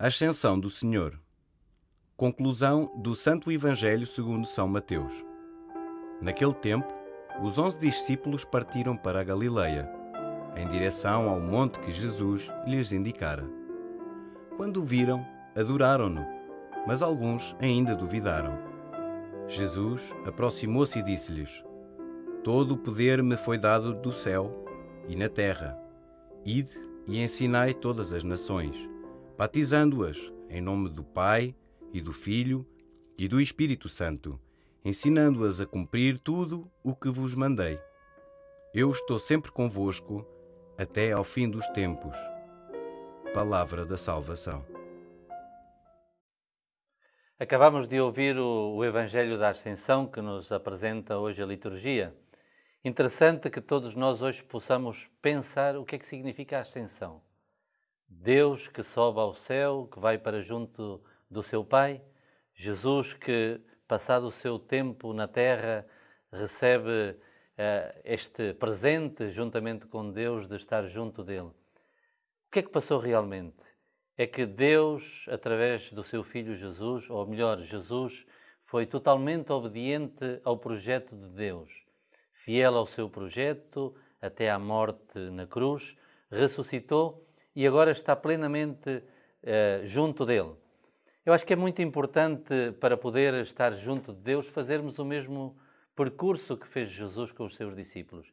Ascensão do Senhor. Conclusão do Santo Evangelho segundo São Mateus. Naquele tempo, os onze discípulos partiram para a Galileia, em direção ao monte que Jesus lhes indicara. Quando o viram, adoraram-no, mas alguns ainda duvidaram. Jesus aproximou-se e disse-lhes: Todo o poder me foi dado do céu e na terra. Ide e ensinai todas as nações batizando-as em nome do Pai e do Filho e do Espírito Santo, ensinando-as a cumprir tudo o que vos mandei. Eu estou sempre convosco até ao fim dos tempos. Palavra da salvação. Acabamos de ouvir o, Evangelho da Ascensão que nos apresenta hoje a liturgia. Interessante que todos nós hoje possamos pensar o que é que significa a Ascensão. Deus que sobe ao céu, que vai para junto do seu Pai, Jesus que, passado o seu tempo na terra, recebe uh, este presente juntamente com Deus de estar junto dele. O que é que passou realmente? É que Deus, através do seu Filho Jesus, ou melhor, Jesus, foi totalmente obediente ao projeto de Deus, fiel ao seu projeto até à morte na cruz, ressuscitou e agora está plenamente uh, junto dele. Eu acho que é muito importante para poder estar junto de Deus fazermos o mesmo percurso que fez Jesus com os seus discípulos.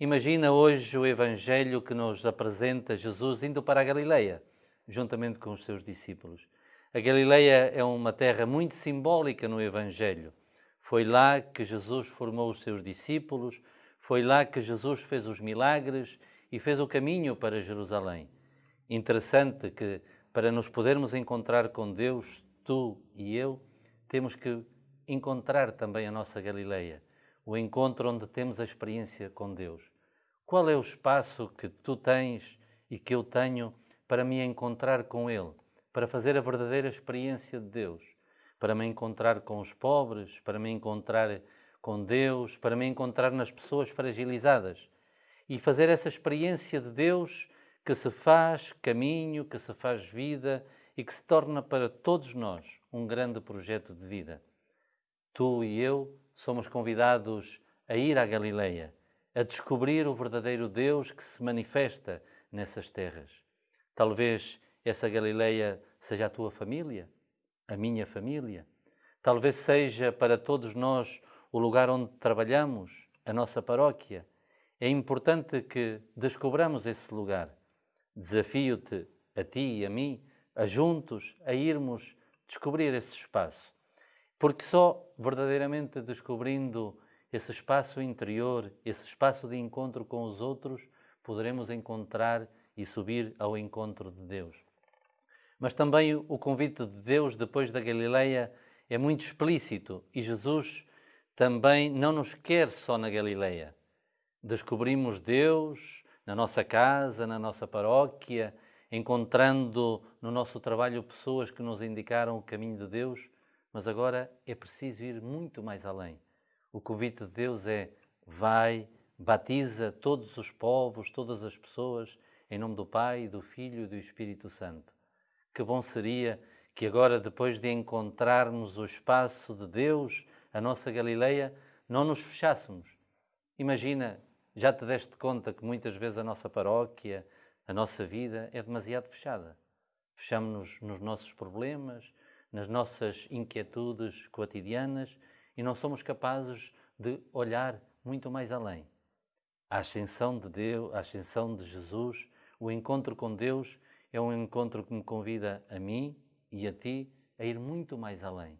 Imagina hoje o Evangelho que nos apresenta Jesus indo para a Galileia, juntamente com os seus discípulos. A Galileia é uma terra muito simbólica no Evangelho. Foi lá que Jesus formou os seus discípulos, foi lá que Jesus fez os milagres e fez o caminho para Jerusalém interessante que para nos podermos encontrar com Deus, tu e eu, temos que encontrar também a nossa Galileia, o encontro onde temos a experiência com Deus. Qual é o espaço que tu tens e que eu tenho para me encontrar com Ele, para fazer a verdadeira experiência de Deus, para me encontrar com os pobres, para me encontrar com Deus, para me encontrar nas pessoas fragilizadas e fazer essa experiência de Deus que se faz caminho, que se faz vida e que se torna para todos nós um grande projeto de vida. Tu e eu somos convidados a ir à Galileia, a descobrir o verdadeiro Deus que se manifesta nessas terras. Talvez essa Galileia seja a tua família, a minha família. Talvez seja para todos nós o lugar onde trabalhamos, a nossa paróquia. É importante que descobramos esse lugar Desafio-te a ti e a mim, a juntos, a irmos descobrir esse espaço. Porque só verdadeiramente descobrindo esse espaço interior, esse espaço de encontro com os outros, poderemos encontrar e subir ao encontro de Deus. Mas também o convite de Deus depois da Galileia é muito explícito e Jesus também não nos quer só na Galileia. Descobrimos Deus, na nossa casa, na nossa paróquia, encontrando no nosso trabalho pessoas que nos indicaram o caminho de Deus, mas agora é preciso ir muito mais além. O convite de Deus é: vai, batiza todos os povos, todas as pessoas, em nome do Pai, do Filho e do Espírito Santo. Que bom seria que agora, depois de encontrarmos o espaço de Deus, a nossa Galileia, não nos fechássemos. Imagina já te deste conta que muitas vezes a nossa paróquia, a nossa vida é demasiado fechada. Fechamos-nos nos nossos problemas, nas nossas inquietudes cotidianas e não somos capazes de olhar muito mais além. A ascensão de Deus, a ascensão de Jesus, o encontro com Deus é um encontro que me convida a mim e a ti a ir muito mais além,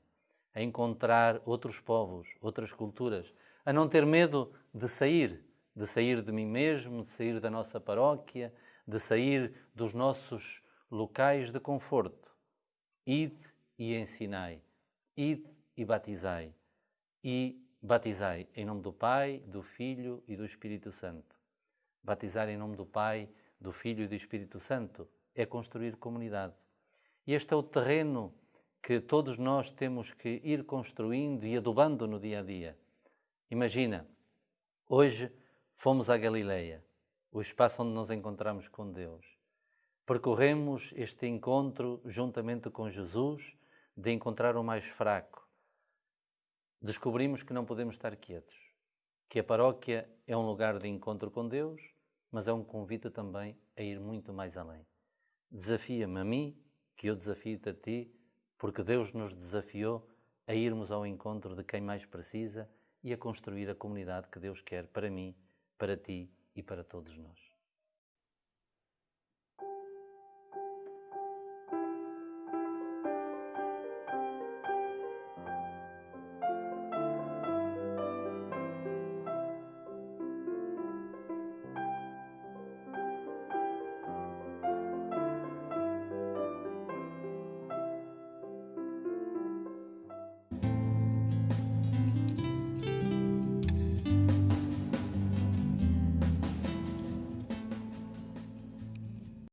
a encontrar outros povos, outras culturas, a não ter medo de sair de sair de mim mesmo, de sair da nossa paróquia, de sair dos nossos locais de conforto. Ide e ensinai, ide e batizai, e batizai em nome do Pai, do Filho e do Espírito Santo. Batizar em nome do Pai, do Filho e do Espírito Santo é construir comunidade. E este é o terreno que todos nós temos que ir construindo e adubando no dia a dia. Imagina, hoje Fomos à Galileia, o espaço onde nos encontramos com Deus. percorremos este encontro juntamente com Jesus de encontrar o mais fraco. Descobrimos que não podemos estar quietos, que a paróquia é um lugar de encontro com Deus, mas é um convite também a ir muito mais além. Desafia-me a mim, que eu desafio-te a ti, porque Deus nos desafiou a irmos ao encontro de quem mais precisa e a construir a comunidade que Deus quer para mim, para ti e para todos nós.